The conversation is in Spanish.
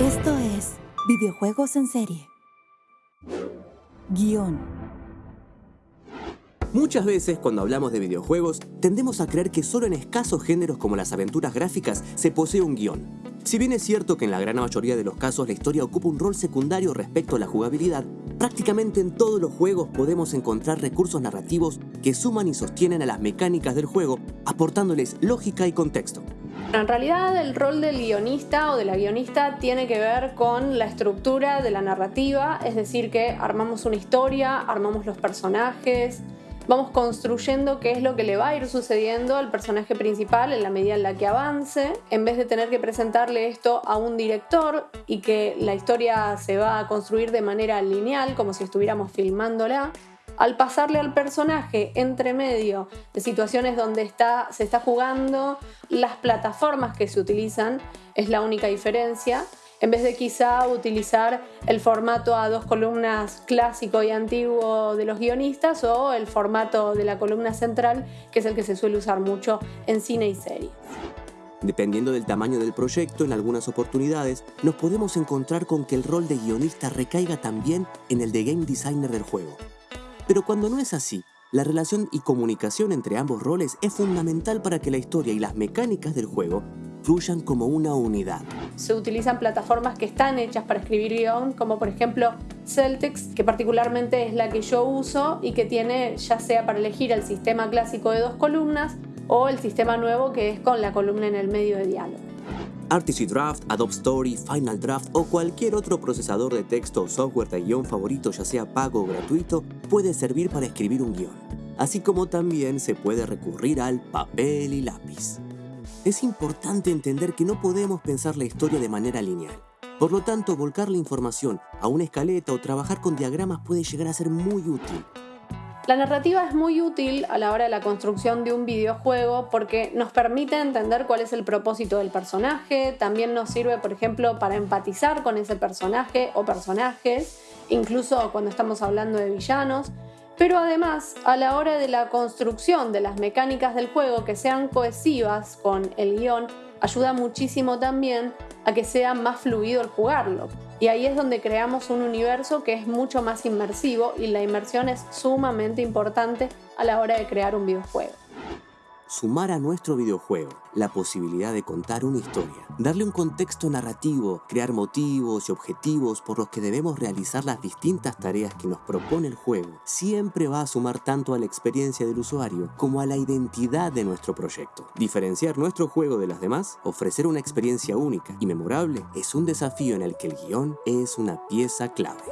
Esto es Videojuegos en Serie. Guión. Muchas veces cuando hablamos de videojuegos tendemos a creer que solo en escasos géneros como las aventuras gráficas se posee un guion. Si bien es cierto que en la gran mayoría de los casos la historia ocupa un rol secundario respecto a la jugabilidad, prácticamente en todos los juegos podemos encontrar recursos narrativos que suman y sostienen a las mecánicas del juego, aportándoles lógica y contexto. En realidad el rol del guionista o de la guionista tiene que ver con la estructura de la narrativa, es decir, que armamos una historia, armamos los personajes, vamos construyendo qué es lo que le va a ir sucediendo al personaje principal en la medida en la que avance, en vez de tener que presentarle esto a un director y que la historia se va a construir de manera lineal, como si estuviéramos filmándola, al pasarle al personaje entre medio de situaciones donde está, se está jugando, las plataformas que se utilizan es la única diferencia en vez de quizá utilizar el formato a dos columnas clásico y antiguo de los guionistas o el formato de la columna central, que es el que se suele usar mucho en cine y series. Dependiendo del tamaño del proyecto, en algunas oportunidades nos podemos encontrar con que el rol de guionista recaiga también en el de game designer del juego. Pero cuando no es así, la relación y comunicación entre ambos roles es fundamental para que la historia y las mecánicas del juego fluyan como una unidad. Se utilizan plataformas que están hechas para escribir guion, como por ejemplo Celtics, que particularmente es la que yo uso y que tiene ya sea para elegir el sistema clásico de dos columnas o el sistema nuevo que es con la columna en el medio de diálogo. Artisy Draft, Adobe Story, Final Draft o cualquier otro procesador de texto o software de guion favorito, ya sea pago o gratuito, puede servir para escribir un guion. Así como también se puede recurrir al papel y lápiz. Es importante entender que no podemos pensar la historia de manera lineal. Por lo tanto, volcar la información a una escaleta o trabajar con diagramas puede llegar a ser muy útil. La narrativa es muy útil a la hora de la construcción de un videojuego porque nos permite entender cuál es el propósito del personaje, también nos sirve, por ejemplo, para empatizar con ese personaje o personajes, incluso cuando estamos hablando de villanos, pero además a la hora de la construcción de las mecánicas del juego que sean cohesivas con el guion, ayuda muchísimo también a que sea más fluido el jugarlo. Y ahí es donde creamos un universo que es mucho más inmersivo y la inmersión es sumamente importante a la hora de crear un videojuego sumar a nuestro videojuego la posibilidad de contar una historia, darle un contexto narrativo, crear motivos y objetivos por los que debemos realizar las distintas tareas que nos propone el juego, siempre va a sumar tanto a la experiencia del usuario como a la identidad de nuestro proyecto. Diferenciar nuestro juego de las demás, ofrecer una experiencia única y memorable, es un desafío en el que el guion es una pieza clave.